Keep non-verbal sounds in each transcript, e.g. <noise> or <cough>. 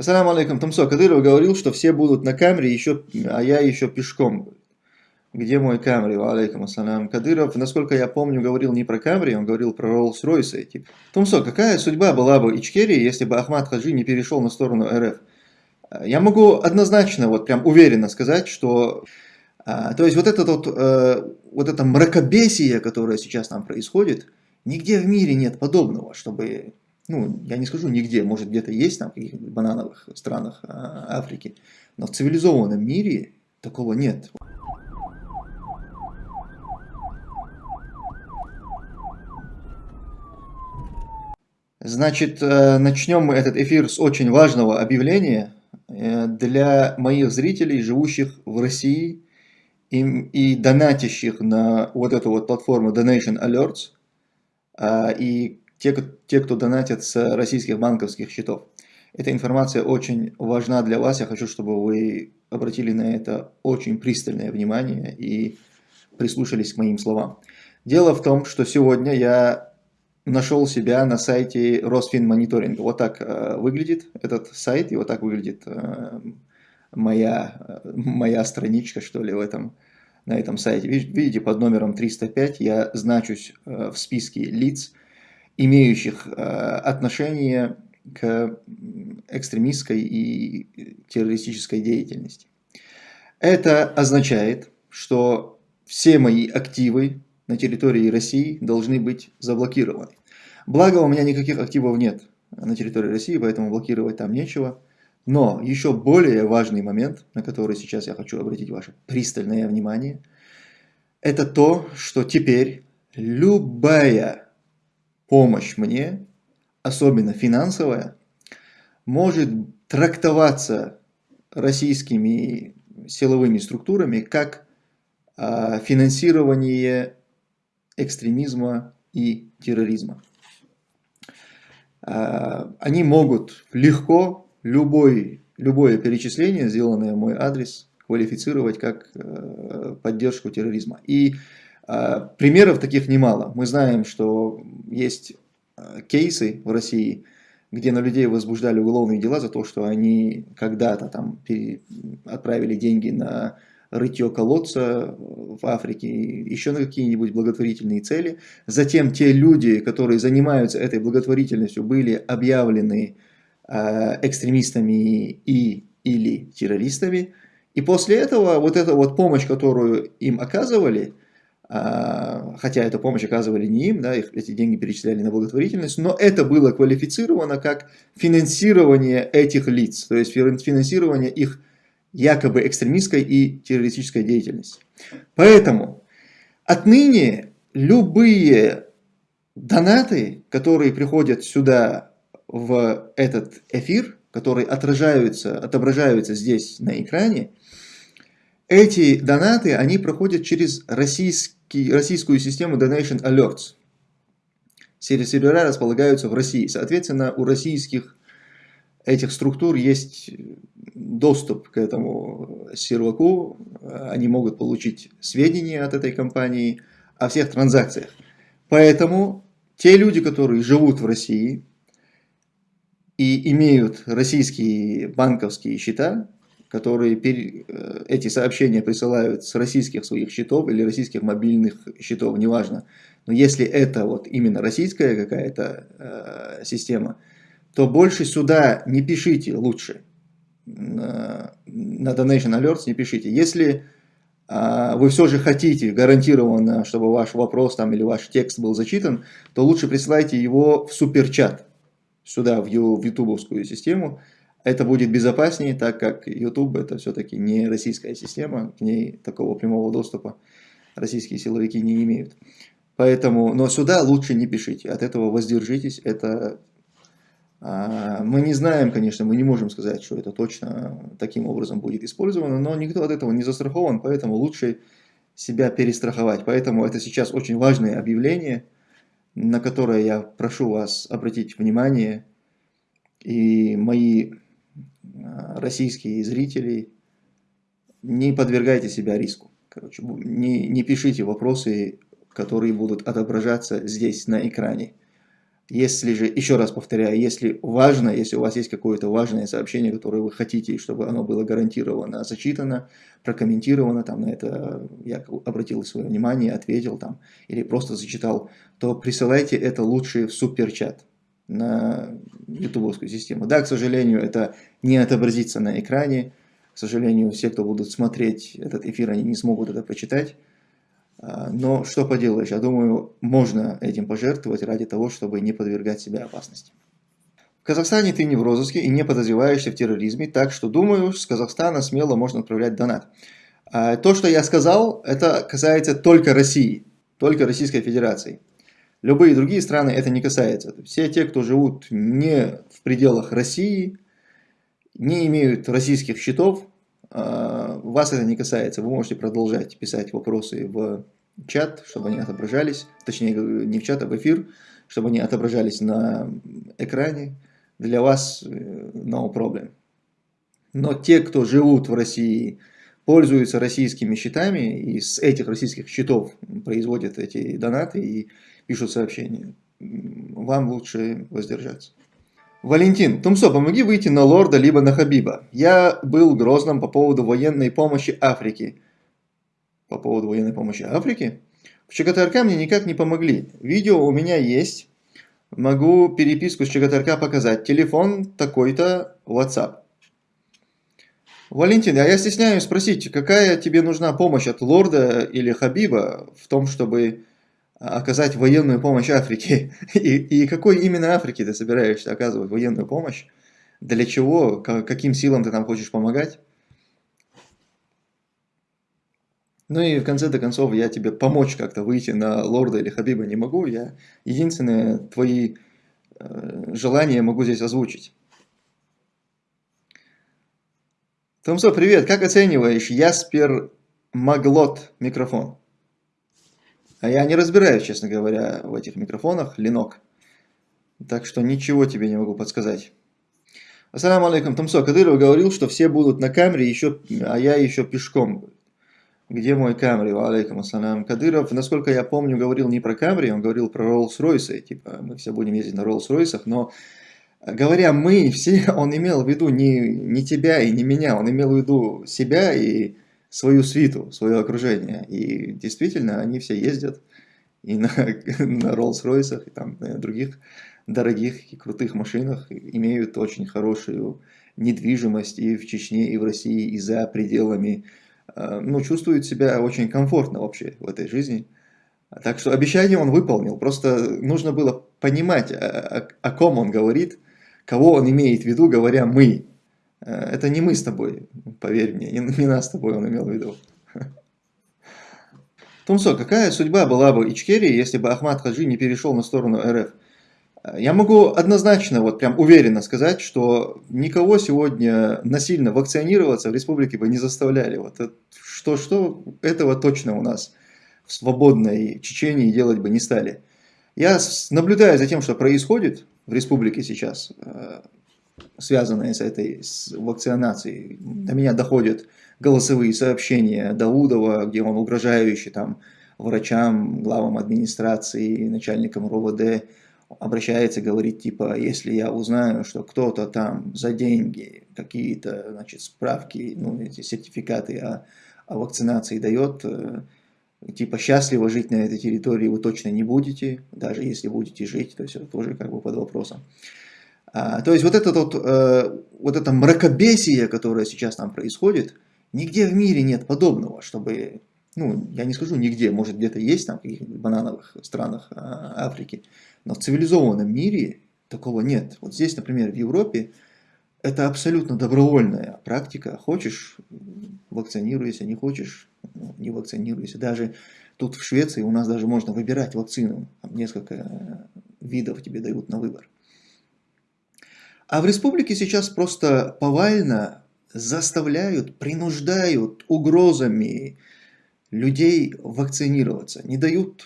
Ассаламу алейкум, Тумсо. Кадыров говорил, что все будут на камере, еще, а я еще пешком. Где мой камри? Алейкум ассалам. Кадыров, насколько я помню, говорил не про камри, он говорил про Роллс-Ройсы эти. Тумсо, какая судьба была бы Ичкерии, если бы Ахмад Хаджи не перешел на сторону РФ? Я могу однозначно, вот прям уверенно сказать, что а, то есть вот, этот вот, э, вот это мракобесие, которое сейчас там происходит, нигде в мире нет подобного, чтобы ну, я не скажу нигде, может где-то есть там в каких-нибудь банановых странах а, Африки, но в цивилизованном мире такого нет. Значит, э, начнем мы этот эфир с очень важного объявления э, для моих зрителей, живущих в России и, и донатящих на вот эту вот платформу Donation Alerts, а, и те, те, кто донатят с российских банковских счетов. Эта информация очень важна для вас. Я хочу, чтобы вы обратили на это очень пристальное внимание и прислушались к моим словам. Дело в том, что сегодня я нашел себя на сайте Росфинмониторинга. Вот так э, выглядит этот сайт, и вот так выглядит э, моя, моя страничка, что ли, в этом, на этом сайте. Видите, под номером 305 я значусь э, в списке лиц, имеющих э, отношение к экстремистской и террористической деятельности. Это означает, что все мои активы на территории России должны быть заблокированы. Благо у меня никаких активов нет на территории России, поэтому блокировать там нечего. Но еще более важный момент, на который сейчас я хочу обратить ваше пристальное внимание, это то, что теперь любая помощь мне, особенно финансовая, может трактоваться российскими силовыми структурами как а, финансирование экстремизма и терроризма. А, они могут легко любой, любое перечисление, сделанное в мой адрес, квалифицировать как э, поддержку терроризма. И примеров таких немало. Мы знаем, что есть а, кейсы в России, где на людей возбуждали уголовные дела за то, что они когда-то там отправили деньги на рытье колодца в Африке, еще на какие-нибудь благотворительные цели. Затем те люди, которые занимаются этой благотворительностью, были объявлены э, экстремистами и или террористами. И после этого вот эта вот помощь, которую им оказывали, а, хотя эту помощь оказывали не им, да, их, эти деньги перечисляли на благотворительность, но это было квалифицировано как финансирование этих лиц, то есть финансирование их якобы экстремистской и террористической деятельности. Поэтому отныне любые донаты, которые приходят сюда в этот эфир, которые отражаются, отображаются здесь на экране, эти донаты, они проходят через российский российскую систему Donation Alerts. Сервера располагаются в России. Соответственно, у российских этих структур есть доступ к этому серваку. Они могут получить сведения от этой компании о всех транзакциях. Поэтому те люди, которые живут в России и имеют российские банковские счета, которые э, эти сообщения присылают с российских своих счетов или российских мобильных счетов, неважно. Но если это вот именно российская какая-то э, система, то больше сюда не пишите лучше. На, на Donation Alerts не пишите. Если э, вы все же хотите гарантированно, чтобы ваш вопрос там или ваш текст был зачитан, то лучше присылайте его в суперчат сюда, в, в ютубовскую систему, это будет безопаснее, так как YouTube это все-таки не российская система, к ней такого прямого доступа российские силовики не имеют. Поэтому, но сюда лучше не пишите, от этого воздержитесь. Это а, мы не знаем, конечно, мы не можем сказать, что это точно таким образом будет использовано, но никто от этого не застрахован, поэтому лучше себя перестраховать. Поэтому это сейчас очень важное объявление, на которое я прошу вас обратить внимание. И мои российские зрители, не подвергайте себя риску. Короче, не, не пишите вопросы, которые будут отображаться здесь на экране. Если же, еще раз повторяю, если важно, если у вас есть какое-то важное сообщение, которое вы хотите, чтобы оно было гарантированно зачитано, прокомментировано, там на это я обратил свое внимание, ответил там, или просто зачитал, то присылайте это лучше в суперчат на ютубовскую систему. Да, к сожалению, это не отобразится на экране, к сожалению, все, кто будут смотреть этот эфир, они не смогут это прочитать, а, но что поделаешь, я думаю, можно этим пожертвовать ради того, чтобы не подвергать себя опасности. В Казахстане ты не в розыске и не подозреваешься в терроризме, так что, думаю, с Казахстана смело можно отправлять донат. А, то, что я сказал, это касается только России, только Российской Федерации. Любые другие страны это не касается. Все те, кто живут не в пределах России, не имеют российских счетов, а, вас это не касается. Вы можете продолжать писать вопросы в чат, чтобы они отображались, точнее не в чат, а в эфир, чтобы они отображались на экране. Для вас э, no problem. Но те, кто живут в России, пользуются российскими счетами и с этих российских счетов производят эти донаты и пишут сообщения, вам лучше воздержаться. Валентин, Тумсо, помоги выйти на лорда, либо на Хабиба. Я был грозным по поводу военной помощи Африки. По поводу военной помощи Африки? В ЧГТРК мне никак не помогли. Видео у меня есть. Могу переписку с ЧГТРК показать. Телефон такой-то, WhatsApp. Валентин, а я стесняюсь спросить, какая тебе нужна помощь от лорда или Хабиба в том, чтобы оказать военную помощь Африке. <laughs> И, и какой именно Африке ты собираешься оказывать военную помощь? Для чего? Каким силам ты там хочешь помогать? Ну и в конце-то концов я тебе помочь как-то выйти на лорда или хабиба не могу. Я единственное твои э, желания могу здесь озвучить. Томсо, привет. Как оцениваешь Яспер Маглот микрофон? А я не разбираюсь, честно говоря, в этих микрофонах, ленок. Так что ничего тебе не могу подсказать. Ассаламу алейкум. Тумсо Кадыров говорил, что все будут на камере, еще, а я еще пешком. Где мой камри? Алейкум ассалам. Кадыров, насколько я помню, говорил не про камри, он говорил про Роллс-Ройсы. Типа, мы все будем ездить на Роллс-Ройсах, но говоря мы <laughs> все, он имел в виду не, не тебя и не меня, он имел в виду себя и свою свиту, свое окружение. И действительно, они все ездят и на, <laughs> на Роллс-Ройсах, и там на других дорогих и крутых машинах, имеют очень хорошую недвижимость и в Чечне, и в России, и за пределами. А, ну, чувствуют себя очень комфортно вообще в этой жизни. Так что обещание он выполнил. Просто нужно было понимать, о, о, о ком он говорит, кого он имеет в виду, говоря «мы». Э, это не мы с тобой, поверь мне, не, не нас с тобой он имел в виду. <laughs> Тумсо, какая судьба была бы Ичкерии, если бы Ахмад Хаджи не перешел на сторону РФ? Э, я могу однозначно, вот прям уверенно сказать, что никого сегодня насильно вакцинироваться в республике бы не заставляли. Вот что-что, этого точно у нас в свободной Чечении делать бы не стали. Я наблюдаю за тем, что происходит в республике сейчас. Связанные с этой с вакцинацией. До меня доходят голосовые сообщения Даудова, где он угрожающий там врачам, главам администрации, начальникам РОВД обращается, говорит, типа, если я узнаю, что кто-то там за деньги какие-то, значит, справки, ну, эти сертификаты о, о вакцинации дает, э, типа, счастливо жить на этой территории вы точно не будете, даже если будете жить, то есть это тоже как бы под вопросом. А, то есть вот это, вот, э, вот это мракобесие, которое сейчас там происходит, нигде в мире нет подобного, чтобы, ну, я не скажу нигде, может где-то есть там в каких-нибудь банановых странах а, Африки, но в цивилизованном мире такого нет. Вот здесь, например, в Европе это абсолютно добровольная практика. Хочешь – вакцинируйся, не хочешь ну, – не вакцинируйся. Даже тут в Швеции у нас даже можно выбирать вакцину. Там несколько видов тебе дают на выбор. А в республике сейчас просто повально заставляют, принуждают угрозами людей вакцинироваться, не дают,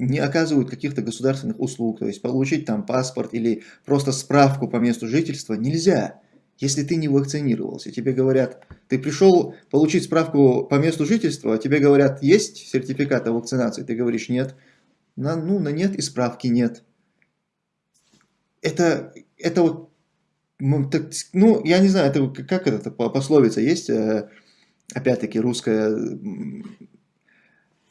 не оказывают каких-то государственных услуг, то есть получить там паспорт или просто справку по месту жительства нельзя, если ты не вакцинировался. Тебе говорят, ты пришел получить справку по месту жительства, а тебе говорят, есть сертификат о вакцинации, ты говоришь нет, на, ну на нет и справки нет. это, это вот, ну, я не знаю, это, как это пословица есть, э, опять-таки русская,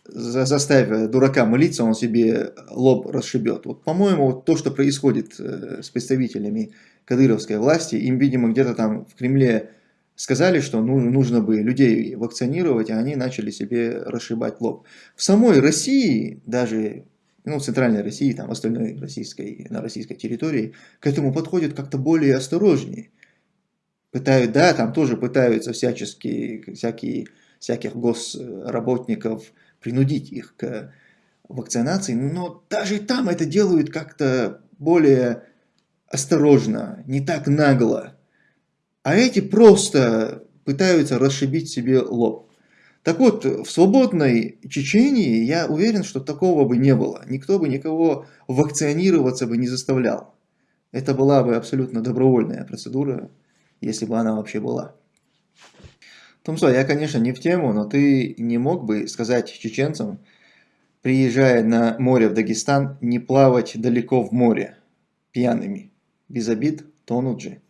заставив дурака молиться, он себе лоб расшибет. Вот, по-моему, вот то, что происходит э, с представителями кадыровской власти, им, видимо, где-то там в Кремле сказали, что ну, нужно бы людей вакцинировать, а они начали себе расшибать лоб. В самой России, даже ну, центральной России, там, остальной российской, на российской территории, к этому подходят как-то более осторожнее. Пытают, да, там тоже пытаются всячески, всякие, всяких госработников принудить их к вакцинации, но даже там это делают как-то более осторожно, не так нагло. А эти просто пытаются расшибить себе лоб. Так вот, в свободной Чечении я уверен, что такого бы не было. Никто бы никого вакцинироваться бы не заставлял. Это была бы абсолютно добровольная процедура, если бы она вообще была. Томсо, я, конечно, не в тему, но ты не мог бы сказать чеченцам, приезжая на море в Дагестан, не плавать далеко в море пьяными. Без обид, тонут же.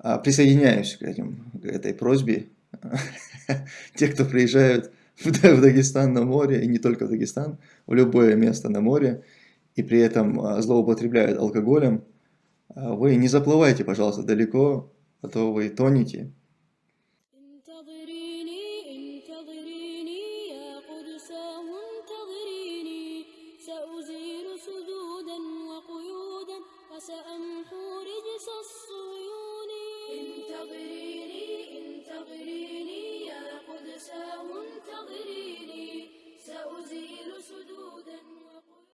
А, присоединяюсь к, этим, к этой просьбе. <laughs> Те, кто приезжают в Дагестан на море, и не только в Дагестан, в любое место на море, и при этом а, злоупотребляют алкоголем, а, вы не заплывайте, пожалуйста, далеко, а то вы тонете.